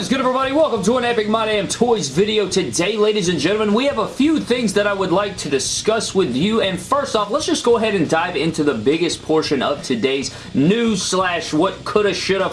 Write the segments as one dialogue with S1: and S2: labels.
S1: Is good everybody? Welcome to an Epic My Damn Toys video. Today, ladies and gentlemen, we have a few things that I would like to discuss with you. And first off, let's just go ahead and dive into the biggest portion of today's news slash what coulda, shoulda,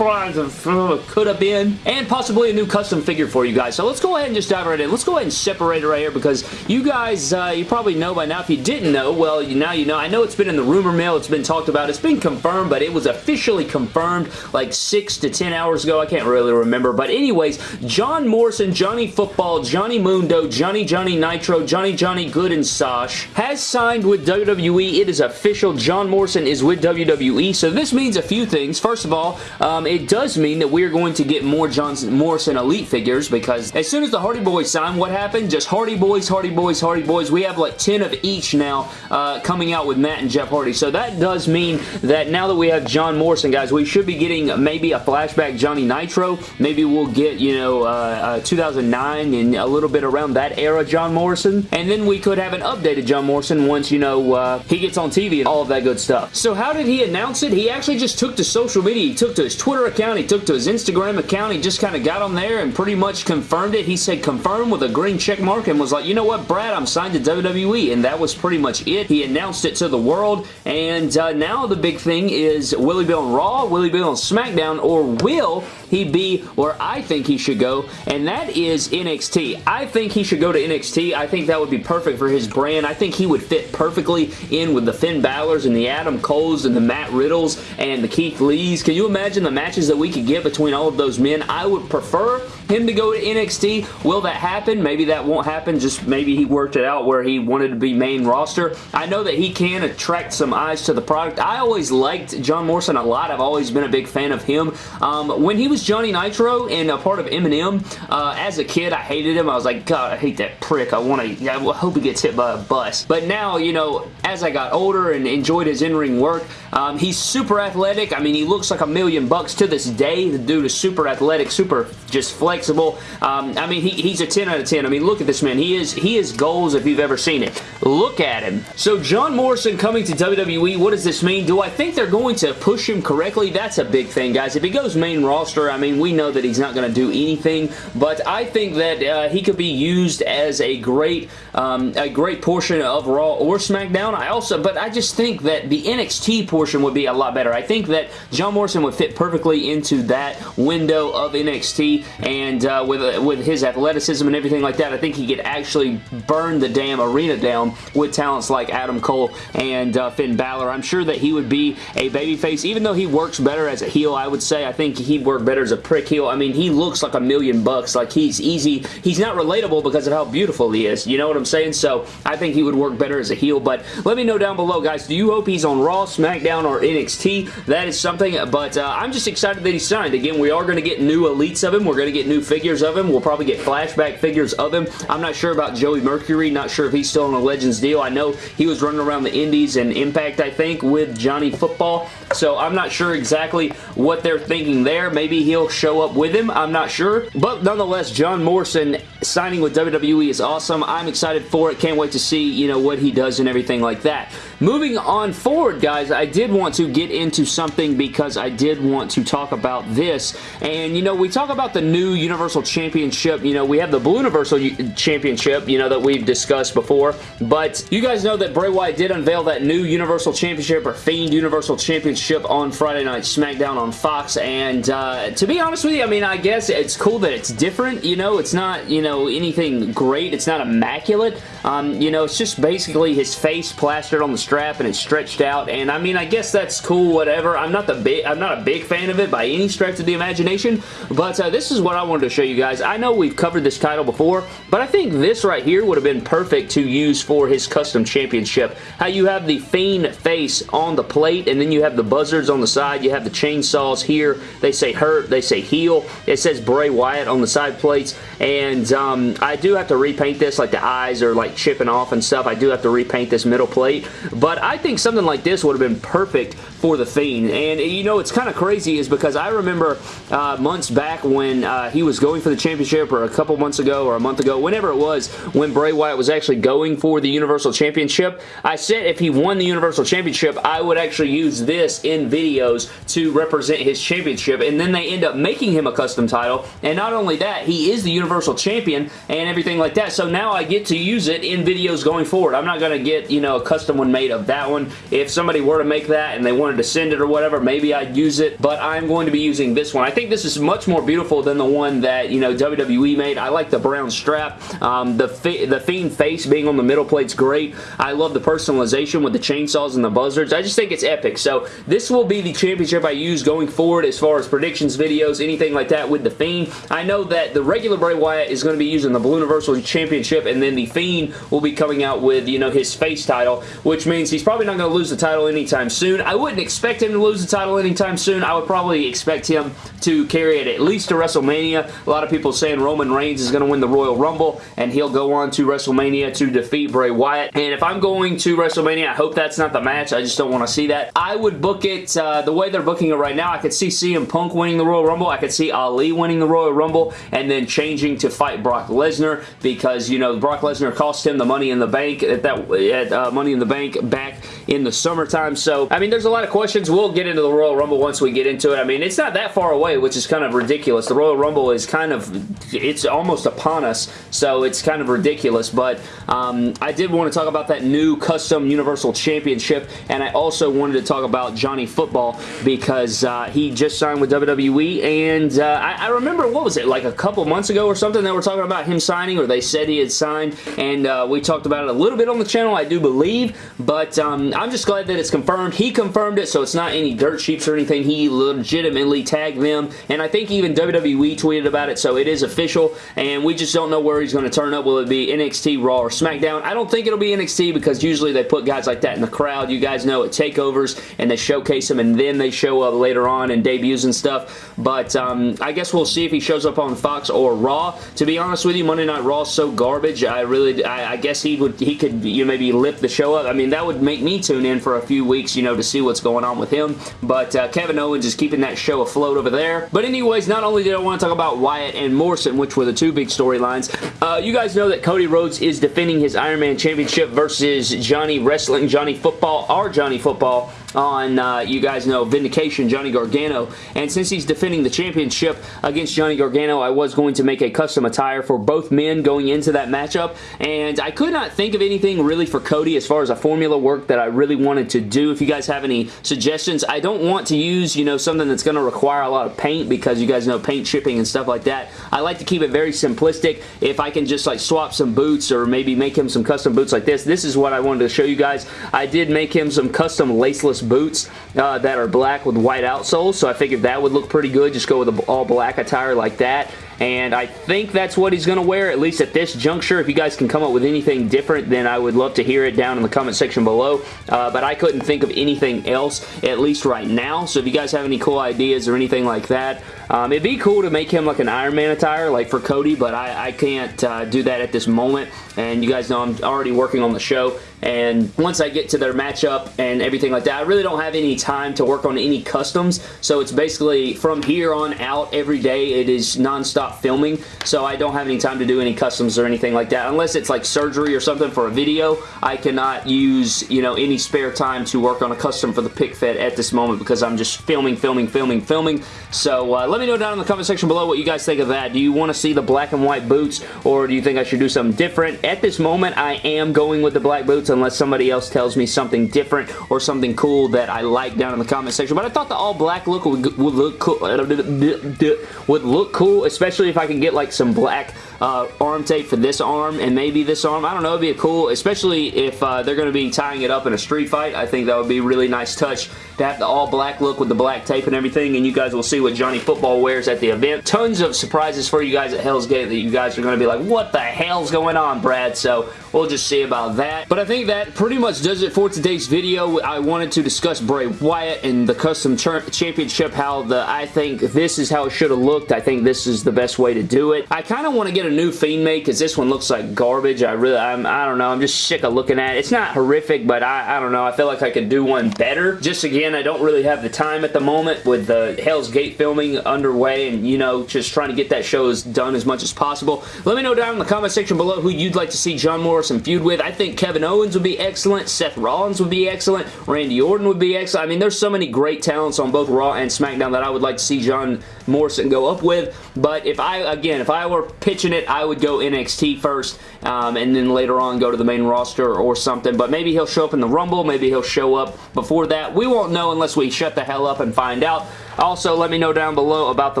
S1: could have been, and possibly a new custom figure for you guys. So let's go ahead and just dive right in. Let's go ahead and separate it right here because you guys, uh, you probably know by now. If you didn't know, well, you, now you know. I know it's been in the rumor mill. It's been talked about. It's been confirmed, but it was officially confirmed like 6 to 10 hours ago. I can't really remember. But anyways, John Morrison, Johnny Football, Johnny Mundo, Johnny Johnny Nitro, Johnny Johnny Good and Sosh has signed with WWE. It is official. John Morrison is with WWE. So this means a few things. First of all, um, it does mean that we're going to get more Johnson Morrison Elite figures because as soon as the Hardy Boys sign, what happened? Just Hardy Boys, Hardy Boys, Hardy Boys. We have like 10 of each now uh, coming out with Matt and Jeff Hardy. So that does mean that now that we have John Morrison, guys, we should be getting maybe a flashback Johnny Nitro. Maybe we'll get, you know, uh, uh, 2009 and a little bit around that era John Morrison. And then we could have an updated John Morrison once, you know, uh, he gets on TV and all of that good stuff. So how did he announce it? He actually just took to social media. He took to his Twitter account he took to his Instagram account. He just kind of got on there and pretty much confirmed it. He said confirm with a green check mark and was like, you know what, Brad, I'm signed to WWE. And that was pretty much it. He announced it to the world. And uh, now the big thing is, will he be on Raw? Will he be on SmackDown? Or will he be where I think he should go? And that is NXT. I think he should go to NXT. I think that would be perfect for his brand. I think he would fit perfectly in with the Finn Balor's and the Adam Coles and the Matt Riddles and the Keith Lees. Can you imagine the matches that we could get between all of those men. I would prefer him to go to NXT. Will that happen? Maybe that won't happen. Just maybe he worked it out where he wanted to be main roster. I know that he can attract some eyes to the product. I always liked John Morrison a lot. I've always been a big fan of him. Um, when he was Johnny Nitro and a part of MNM, uh, as a kid, I hated him. I was like, God, I hate that prick. I want to, I hope he gets hit by a bus. But now, you know, as I got older and enjoyed his in-ring work, um, he's super athletic. I mean, he looks like a million bucks to this day. The dude is super athletic, super just flexible. Um, I mean, he, he's a 10 out of 10. I mean, look at this man. He is he is goals if you've ever seen it. Look at him. So John Morrison coming to WWE, what does this mean? Do I think they're going to push him correctly? That's a big thing, guys. If he goes main roster, I mean, we know that he's not going to do anything, but I think that uh, he could be used as a great um, a great portion of Raw or SmackDown. I also, but I just think that the NXT portion would be a lot better. I think that John Morrison would fit perfectly into that window of NXT and uh, with, uh, with his athleticism and everything like that, I think he could actually burn the damn arena down with talents like Adam Cole and uh, Finn Balor. I'm sure that he would be a babyface, even though he works better as a heel, I would say. I think he'd work better as a prick heel. I mean, he looks like a million bucks. Like, he's easy. He's not relatable because of how beautiful he is. You know what I'm saying? So, I think he would work better as a heel, but let me know down below, guys. Do you hope he's on Raw, SmackDown, or NXT? That is something, but uh, I'm just excited that he signed. Again, we are going to get new elites of him. We're going to get new figures of him. We'll probably get flashback figures of him. I'm not sure about Joey Mercury. Not sure if he's still on a Legends deal. I know he was running around the Indies and Impact, I think, with Johnny Football. So I'm not sure exactly what they're thinking there. Maybe he'll show up with him. I'm not sure. But nonetheless, John Morrison signing with WWE is awesome. I'm excited for it. Can't wait to see, you know, what he does and everything like that. Moving on forward, guys, I did want to get into something because I did want to talk about this. And, you know, we talk about the new Universal Championship. You know, we have the Blue Universal Championship, you know, that we've discussed before. But you guys know that Bray Wyatt did unveil that new Universal Championship or Fiend Universal Championship on Friday Night SmackDown on Fox. And uh, to be honest with you, I mean, I guess it's cool that it's different. You know, it's not, you know, anything great. It's not immaculate. Um, you know, it's just basically his face plastered on the strap and it's stretched out and I mean I guess that's cool whatever I'm not the big I'm not a big fan of it by any stretch of the imagination but uh, this is what I wanted to show you guys I know we've covered this title before but I think this right here would have been perfect to use for his custom championship how you have the Fiend face on the plate and then you have the buzzards on the side. You have the chainsaws here. They say hurt. They say heal. It says Bray Wyatt on the side plates. And um, I do have to repaint this like the eyes are like chipping off and stuff. I do have to repaint this middle plate. But I think something like this would have been perfect for The Fiend. And, you know, it's kind of crazy is because I remember uh, months back when uh, he was going for the championship or a couple months ago or a month ago, whenever it was, when Bray Wyatt was actually going for the Universal Championship, I said if he won the Universal Championship, I would actually use this in videos to represent his championship, and then they end up making him a custom title, and not only that, he is the Universal Champion and everything like that, so now I get to use it in videos going forward. I'm not going to get, you know, a custom one made of that one. If somebody were to make that and they wanted to send it or whatever, maybe I'd use it, but I'm going to be using this one. I think this is much more beautiful than the one that, you know, WWE made. I like the brown strap. Um, the, the Fiend face being on the middle plate's great. I love the personalization with the chainsaws and the buzzards. I just think it's epic. So this will be the championship I use going forward as far as predictions videos, anything like that with the Fiend. I know that the regular Bray Wyatt is going to be using the Blue Universal Championship and then the Fiend will be coming out with, you know, his face title, which means he's probably not going to lose the title anytime soon. I wouldn't expect him to lose the title anytime soon. I would probably expect him to carry it at least to WrestleMania. A lot of people saying Roman Reigns is going to win the Royal Rumble and he'll go on to WrestleMania to defeat Bray Wyatt. And if I'm going to WrestleMania, I hope that's not the match. I just don't want to see that. I would book it uh, the way they're booking it right now. I could see CM Punk winning the Royal Rumble. I could see Ali winning the Royal Rumble and then changing to fight Brock Lesnar because, you know, Brock Lesnar cost him the Money in the Bank at that at uh, Money in the Bank back in the summertime. So, I mean, there's a lot of questions. We'll get into the Royal Rumble once we get into it. I mean, it's not that far away, which is kind of ridiculous. The Royal Rumble is kind of, it's almost upon us, so it's kind of ridiculous. But um, I did want to talk about that new custom Universal Championship, and I also wanted to talk about Johnny Football because uh, he just signed with WWE, and uh, I, I, remember, what was it, like a couple months ago or something, they were talking about him signing, or they said he had signed, and uh, we talked about it a little bit on the channel, I do believe, but um, I'm just glad that it's confirmed. He confirmed it, so it's not any dirt sheets or anything. He legitimately tagged them, and I think even WWE tweeted about it, so it is official, and we just don't know where he's going to turn up. Will it be NXT, Raw, or SmackDown? I don't think it'll be NXT because usually they put guys like that in the crowd. You guys know at takeovers, and they showcase them, and then they show up later on in debuts and stuff, but um, I guess we'll see if he shows up on Fox or Raw. To be honest with you, Monday Night Raw so garbage. I really, I, I guess he would, he could, you know, maybe lift the show up. I mean, that would make me tune in for a few weeks, you know, to see what's going on with him, but uh, Kevin Owens is keeping that show afloat over there. But anyways, not only did I want to talk about Wyatt and Morrison, which were the two big storylines, uh, you guys know that Cody Rhodes is defending his Iron Man Championship versus Johnny Wrestling, Johnny Football, our Johnny Football on, uh, you guys know, Vindication, Johnny Gargano. And since he's defending the championship against Johnny Gargano, I was going to make a custom attire for both men going into that matchup. And I could not think of anything really for Cody as far as a formula work that I really wanted to do. If you guys have any suggestions, I don't want to use, you know, something that's going to require a lot of paint because you guys know paint shipping and stuff like that. I like to keep it very simplistic. If I can just like swap some boots or maybe make him some custom boots like this, this is what I wanted to show you guys. I did make him some custom laceless boots uh, that are black with white outsoles, so I figured that would look pretty good. Just go with an all black attire like that and I think that's what he's going to wear, at least at this juncture. If you guys can come up with anything different, then I would love to hear it down in the comment section below, uh, but I couldn't think of anything else, at least right now, so if you guys have any cool ideas or anything like that, um, it'd be cool to make him like an Iron Man attire, like for Cody, but I, I can't uh, do that at this moment, and you guys know I'm already working on the show, and once I get to their matchup and everything like that, I really don't have any time to work on any customs, so it's basically from here on out every day, it is non-stop filming, so I don't have any time to do any customs or anything like that. Unless it's like surgery or something for a video, I cannot use, you know, any spare time to work on a custom for the pick fed at this moment because I'm just filming, filming, filming, filming. So uh, let me know down in the comment section below what you guys think of that. Do you want to see the black and white boots or do you think I should do something different? At this moment, I am going with the black boots unless somebody else tells me something different or something cool that I like down in the comment section. But I thought the all black look would, would look cool, would look cool, especially if I can get like some black uh, arm tape for this arm and maybe this arm. I don't know, it'd be a cool, especially if uh, they're going to be tying it up in a street fight. I think that would be a really nice touch to have the all black look with the black tape and everything and you guys will see what Johnny Football wears at the event. Tons of surprises for you guys at Hell's Gate that you guys are going to be like, what the hell's going on, Brad? So we'll just see about that. But I think that pretty much does it for today's video. I wanted to discuss Bray Wyatt and the Custom Championship, how the I think this is how it should have looked. I think this is the best way to do it. I kind of want to get a new Fiend made because this one looks like garbage. I really, I'm, I don't know. I'm just sick of looking at it. It's not horrific, but I, I don't know. I feel like I could do one better. Just again, I don't really have the time at the moment with the Hell's Gate filming underway and, you know, just trying to get that show as done as much as possible. Let me know down in the comment section below who you'd like to see John Morrison feud with. I think Kevin Owens would be excellent. Seth Rollins would be excellent. Randy Orton would be excellent. I mean, there's so many great talents on both Raw and SmackDown that I would like to see John Morrison go up with. But if I, again, if I were pitching it, I would go NXT first um, and then later on go to the main roster or something. But maybe he'll show up in the Rumble. Maybe he'll show up before that. We won't know unless we shut the hell up and find out. Also, let me know down below about the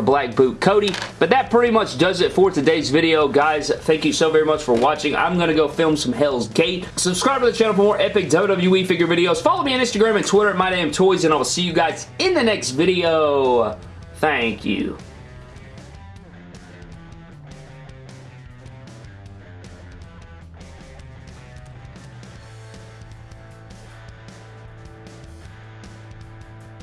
S1: Black Boot Cody. But that pretty much does it for today's video. Guys, thank you so very much for watching. I'm going to go film some Hell's Gate. Subscribe to the channel for more epic WWE figure videos. Follow me on Instagram and Twitter at MyDamnToys, and I will see you guys in the next video. Thank you.